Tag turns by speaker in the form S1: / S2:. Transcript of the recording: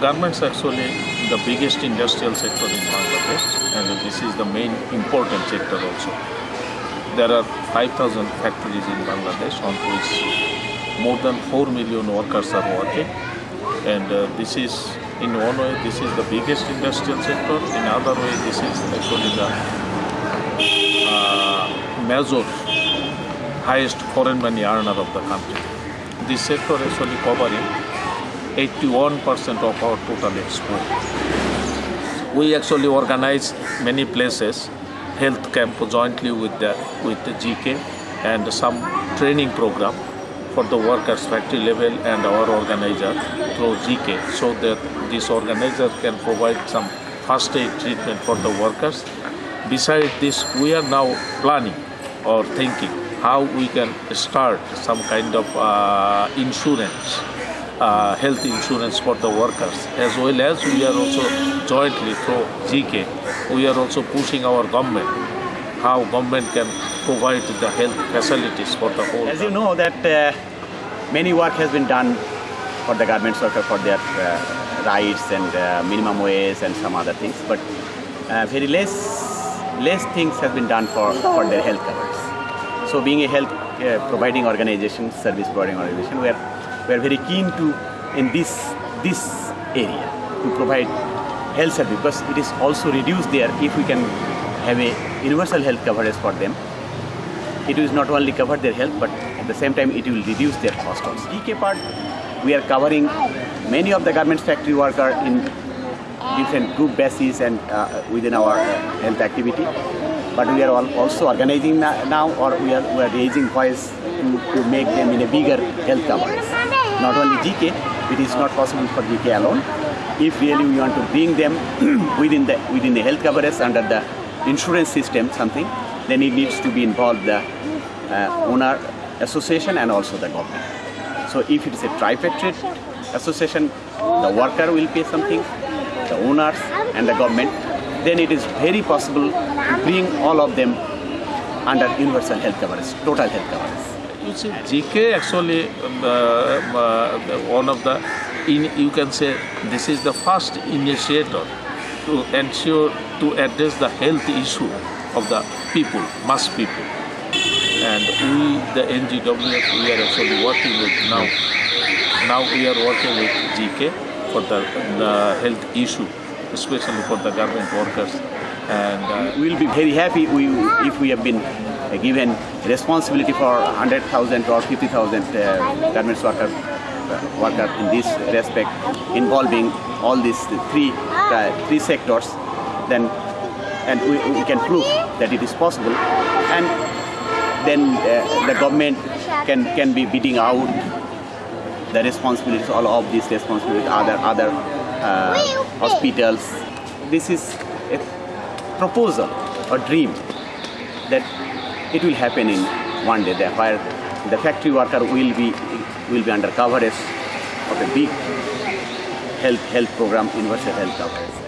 S1: Garments actually the biggest industrial sector in Bangladesh and this is the main important sector also. There are 5,000 factories in Bangladesh on which more than 4 million workers are working and uh, this is in one way this is the biggest industrial sector in other way this is actually the uh, major highest foreign money earner of the country. This sector actually covering 81% of our total export. We actually organize many places health camp jointly with the with the GK and some training program for the workers factory level and our organizer through GK so that this organizer can provide some first aid treatment for the workers. Besides this, we are now planning or thinking how we can start some kind of uh, insurance, uh, health insurance for the workers, as well as we are also jointly through GK, we are also pushing our government, how government can provide the health facilities for the whole.
S2: As you know that uh, many work has been done for the garments worker for their uh, rights and uh, minimum wage and some other things, but uh, very less less things have been done for, for their health coverage. So being a health uh, providing organization, service providing organization, we are, we are very keen to in this this area to provide health service because it is also reduced there if we can have a universal health coverage for them. It will not only cover their health but at the same time it will reduce their cost also. GK part we are covering many of the garments factory worker in different group basis and uh, within our health activity. But we are also organizing now or we are, we are raising voice to, to make them in a bigger health coverage. Not only GK, it is not possible for GK alone. If really we want to bring them within the within the health coverage under the insurance system something, then it needs to be involved the uh, owner association and also the government. So if it is a tripartite association, the worker will pay something, the owners and the government, then it is very possible to bring all of them under universal health coverage, total health coverage.
S1: GK actually uh, uh, one of the, in, you can say, this is the first initiator to ensure to address the health issue of the people, mass people. And we, the NGWF, we are actually working with now. Now we are working with GK for the, the health issue, especially for the garment workers. And uh,
S2: we will be very happy we, if we have been given responsibility for 100,000 or 50,000 uh, garments worker, uh, worker in this respect, involving all these three, uh, three sectors, then and we, we, can prove that it is possible. And then the government can, can be beating out the responsibilities, all of these responsibilities, other other uh, hospitals. This is a proposal, a dream that it will happen in one day, that where the factory worker will be will be under coverage of a big health health program, universal health coverage.